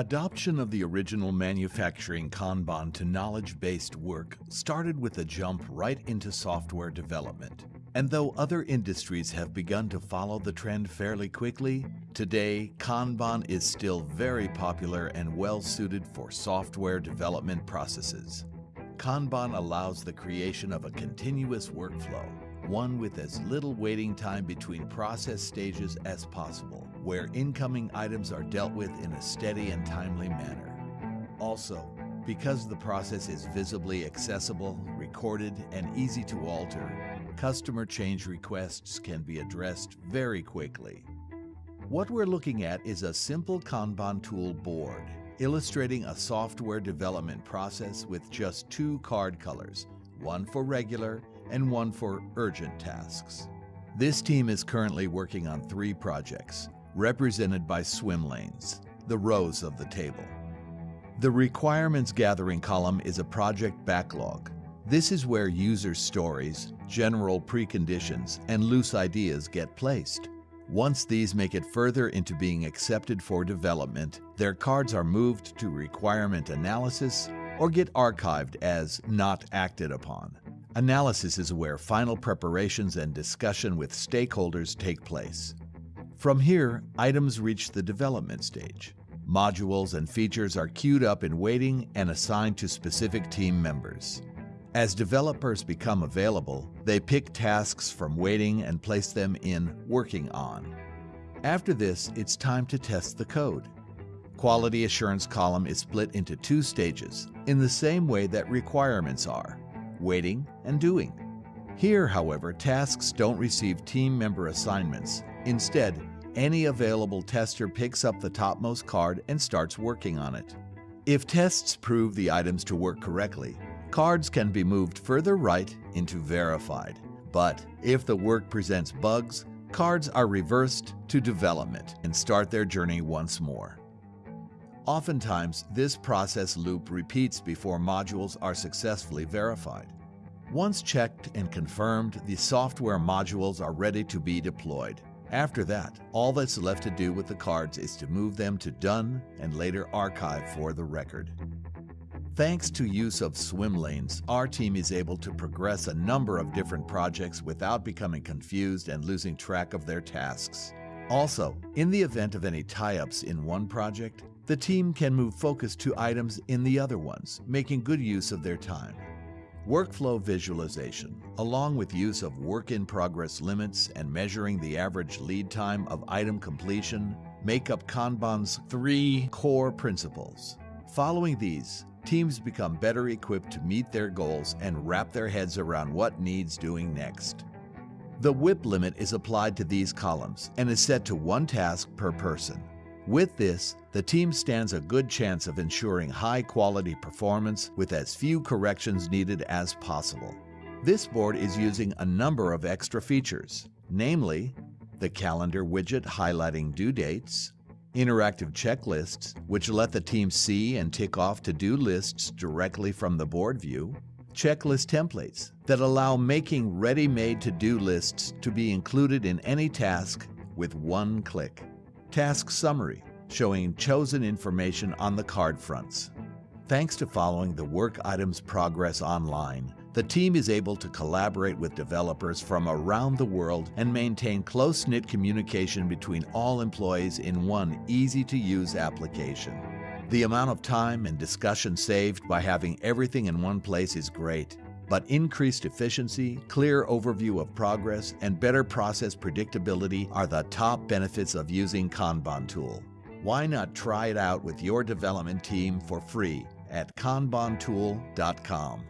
Adoption of the original manufacturing Kanban to knowledge-based work started with a jump right into software development. And though other industries have begun to follow the trend fairly quickly, today Kanban is still very popular and well suited for software development processes. Kanban allows the creation of a continuous workflow, one with as little waiting time between process stages as possible, where incoming items are dealt with in a steady and timely manner. Also, because the process is visibly accessible, recorded, and easy to alter, customer change requests can be addressed very quickly. What we're looking at is a simple Kanban tool board, illustrating a software development process with just two card colors, one for regular and one for urgent tasks. This team is currently working on three projects, represented by swim lanes, the rows of the table. The requirements gathering column is a project backlog, this is where user stories, general preconditions, and loose ideas get placed. Once these make it further into being accepted for development, their cards are moved to requirement analysis or get archived as not acted upon. Analysis is where final preparations and discussion with stakeholders take place. From here, items reach the development stage. Modules and features are queued up in waiting and assigned to specific team members. As developers become available, they pick tasks from waiting and place them in working on. After this, it's time to test the code. Quality assurance column is split into two stages, in the same way that requirements are, waiting and doing. Here, however, tasks don't receive team member assignments. Instead, any available tester picks up the topmost card and starts working on it. If tests prove the items to work correctly, cards can be moved further right into verified. But if the work presents bugs, cards are reversed to development and start their journey once more. Oftentimes, this process loop repeats before modules are successfully verified. Once checked and confirmed, the software modules are ready to be deployed. After that, all that's left to do with the cards is to move them to Done and later archive for the record. Thanks to use of swim lanes, our team is able to progress a number of different projects without becoming confused and losing track of their tasks. Also, in the event of any tie-ups in one project, the team can move focus to items in the other ones, making good use of their time. Workflow visualization, along with use of work-in-progress limits and measuring the average lead time of item completion, make up Kanban's three core principles. Following these, teams become better equipped to meet their goals and wrap their heads around what needs doing next. The WIP limit is applied to these columns and is set to one task per person. With this, the team stands a good chance of ensuring high quality performance with as few corrections needed as possible. This board is using a number of extra features, namely the calendar widget highlighting due dates, interactive checklists, which let the team see and tick off to-do lists directly from the board view, checklist templates that allow making ready-made to-do lists to be included in any task with one click, task summary showing chosen information on the card fronts. Thanks to following the work item's progress online, the team is able to collaborate with developers from around the world and maintain close-knit communication between all employees in one easy-to-use application. The amount of time and discussion saved by having everything in one place is great, but increased efficiency, clear overview of progress, and better process predictability are the top benefits of using Kanban tool. Why not try it out with your development team for free at kanbantool.com.